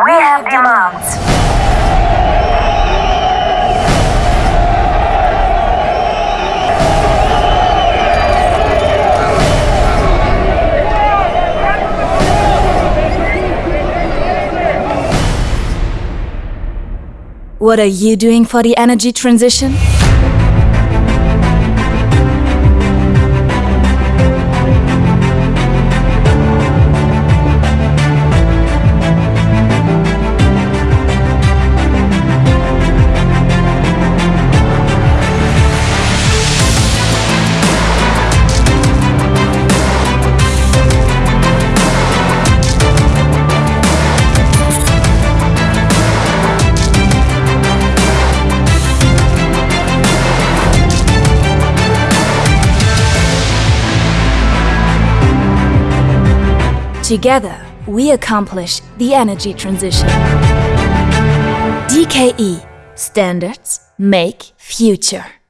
we have demands. What are you doing for the energy transition? Together, we accomplish the energy transition. DKE Standards Make Future.